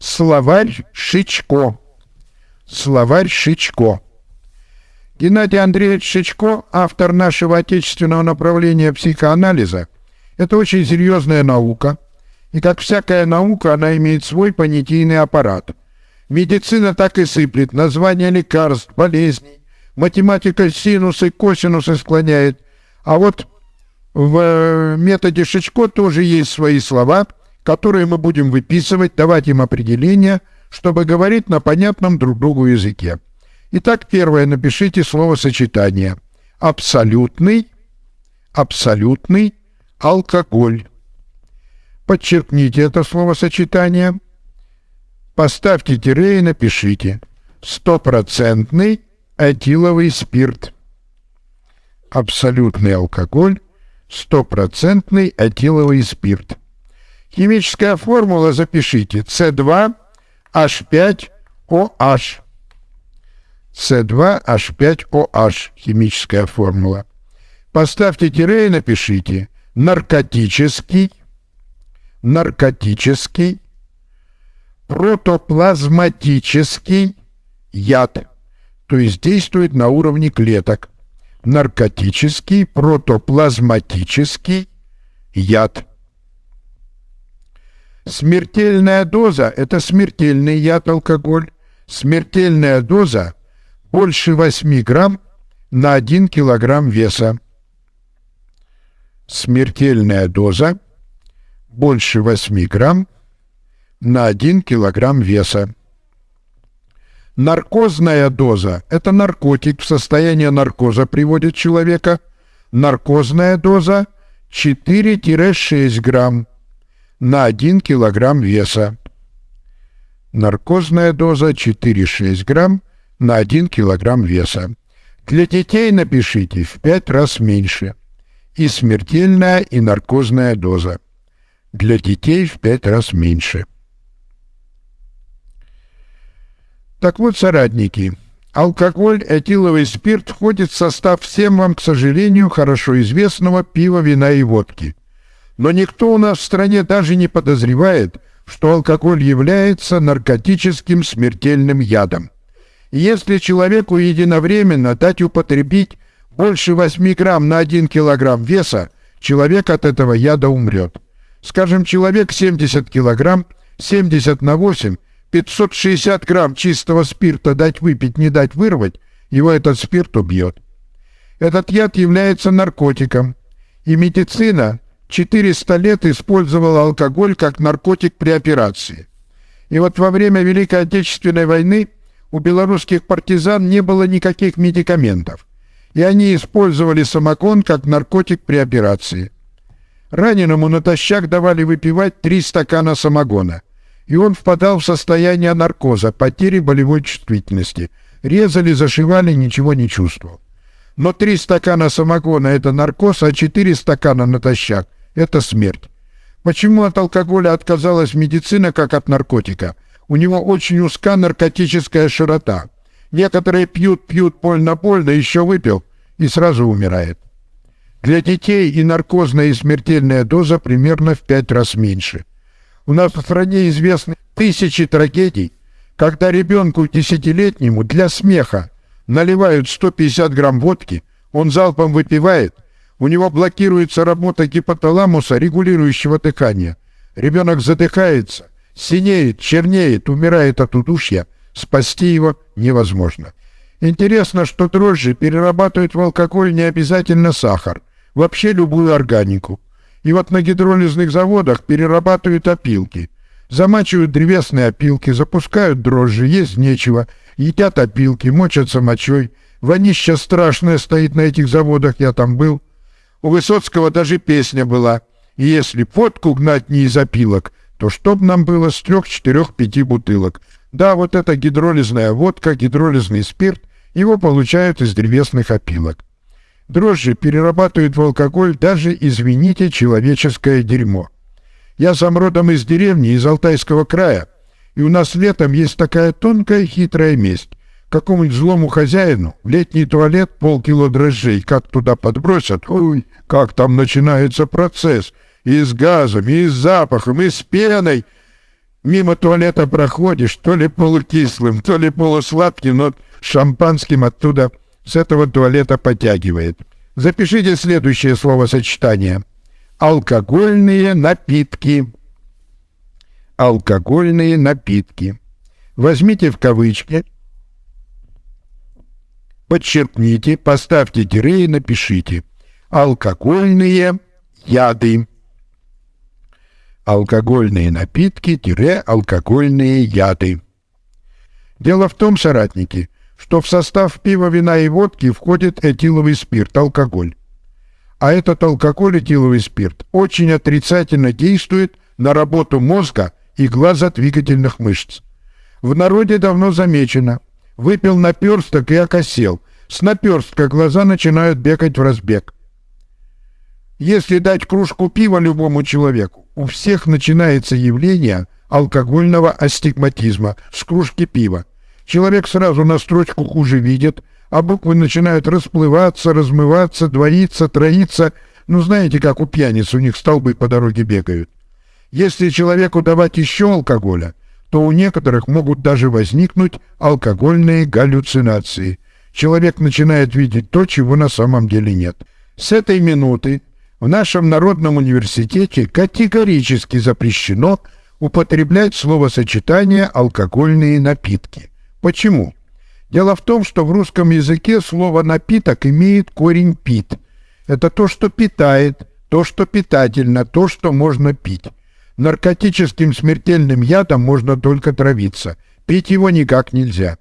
Словарь Шичко. Словарь Шичко. Геннадий Андреевич Шичко, автор нашего отечественного направления психоанализа, это очень серьезная наука, и как всякая наука, она имеет свой понятийный аппарат. Медицина так и сыплет, названия лекарств, болезней, математика синусы, косинусы склоняет, а вот в э, методе Шичко тоже есть свои слова, которые мы будем выписывать, давать им определения, чтобы говорить на понятном друг другу языке. Итак, первое, напишите словосочетание. Абсолютный, абсолютный алкоголь. Подчеркните это словосочетание. Поставьте тире и напишите. Стопроцентный этиловый спирт. Абсолютный алкоголь. Стопроцентный этиловый спирт. Химическая формула запишите. С2H5OH. С2H5OH, химическая формула. Поставьте тире и напишите наркотический, наркотический, протоплазматический яд, то есть действует на уровне клеток. Наркотический, протоплазматический яд. Смертельная доза – это смертельный яд алкоголь. Смертельная доза больше 8 грамм на 1 килограмм веса. Смертельная доза больше 8 грамм на 1 килограмм веса. Наркозная доза – это наркотик в состоянии наркоза приводит человека. Наркозная доза 4-6 грамм на 1 килограмм веса. Наркозная доза 4-6 грамм на 1 килограмм веса. Для детей напишите в 5 раз меньше. И смертельная, и наркозная доза. Для детей в 5 раз меньше. Так вот, соратники, алкоголь, этиловый спирт входит в состав всем вам, к сожалению, хорошо известного пива, вина и водки. Но никто у нас в стране даже не подозревает, что алкоголь является наркотическим смертельным ядом. Если человеку единовременно дать употребить больше 8 грамм на 1 килограмм веса, человек от этого яда умрет. Скажем, человек 70 килограмм, 70 на 8, 560 грамм чистого спирта дать выпить, не дать вырвать, его этот спирт убьет. Этот яд является наркотиком, и медицина 400 лет использовала алкоголь как наркотик при операции. И вот во время Великой Отечественной войны у белорусских партизан не было никаких медикаментов, и они использовали самогон как наркотик при операции. Раненому натощак давали выпивать три стакана самогона, и он впадал в состояние наркоза, потери болевой чувствительности. Резали, зашивали, ничего не чувствовал. Но три стакана самогона – это наркоз, а четыре стакана натощак – это смерть. Почему от алкоголя отказалась медицина, как от наркотика – у него очень узка наркотическая широта. Некоторые пьют, пьют больно-больно, еще выпил и сразу умирает. Для детей и наркозная и смертельная доза примерно в пять раз меньше. У нас в стране известны тысячи трагедий, когда ребенку десятилетнему для смеха наливают 150 грамм водки, он залпом выпивает, у него блокируется работа гипоталамуса, регулирующего дыхание. Ребенок задыхается, синеет, чернеет, умирает от удушья, спасти его невозможно. Интересно, что дрожжи перерабатывают в алкоголь не обязательно сахар, вообще любую органику. И вот на гидролизных заводах перерабатывают опилки. Замачивают древесные опилки, запускают дрожжи, есть нечего, едят опилки, мочатся мочой. Вонища страшная стоит на этих заводах, я там был. У Высоцкого даже песня была. Если водку гнать не из опилок, то чтоб нам было с трех, четырех, пяти бутылок. Да, вот это гидролизная водка, гидролизный спирт, его получают из древесных опилок. Дрожжи перерабатывают в алкоголь даже, извините, человеческое дерьмо. Я сам родом из деревни, из Алтайского края, и у нас летом есть такая тонкая хитрая месть. Какому-нибудь злому хозяину в летний туалет полкило дрожжей как туда подбросят, ой, как там начинается процесс — и с газом, и с запахом, и с пеной. мимо туалета проходишь, то ли полукислым, то ли полусладким, но шампанским оттуда с этого туалета потягивает. Запишите следующее словосочетание. Алкогольные напитки. Алкогольные напитки. Возьмите в кавычки, подчеркните, поставьте тире и напишите. Алкогольные яды. Алкогольные напитки-алкогольные яды. Дело в том, соратники, что в состав пива, вина и водки входит этиловый спирт, алкоголь. А этот алкоголь, этиловый спирт, очень отрицательно действует на работу мозга и глазодвигательных мышц. В народе давно замечено. Выпил наперсток и окосел. С наперстка глаза начинают бегать в разбег. Если дать кружку пива любому человеку, у всех начинается явление алкогольного астигматизма с кружки пива. Человек сразу на строчку хуже видит, а буквы начинают расплываться, размываться, двоиться, троиться. Ну, знаете, как у пьяниц, у них столбы по дороге бегают. Если человеку давать еще алкоголя, то у некоторых могут даже возникнуть алкогольные галлюцинации. Человек начинает видеть то, чего на самом деле нет. С этой минуты в нашем Народном университете категорически запрещено употреблять словосочетание «алкогольные напитки». Почему? Дело в том, что в русском языке слово «напиток» имеет корень «пит». Это то, что питает, то, что питательно, то, что можно пить. Наркотическим смертельным ядом можно только травиться. Пить его никак нельзя.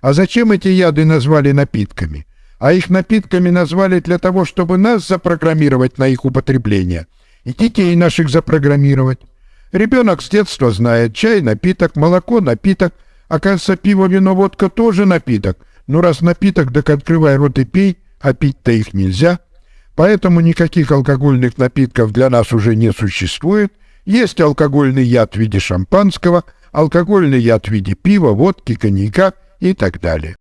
А зачем эти яды назвали напитками? А их напитками назвали для того, чтобы нас запрограммировать на их употребление. И детей наших запрограммировать. Ребенок с детства знает чай – напиток, молоко – напиток – Оказывается, пиво, вино, водка тоже напиток. Но раз напиток, так открывай рот и пей, а пить-то их нельзя. Поэтому никаких алкогольных напитков для нас уже не существует. Есть алкогольный яд в виде шампанского, алкогольный яд в виде пива, водки, коньяка и так далее.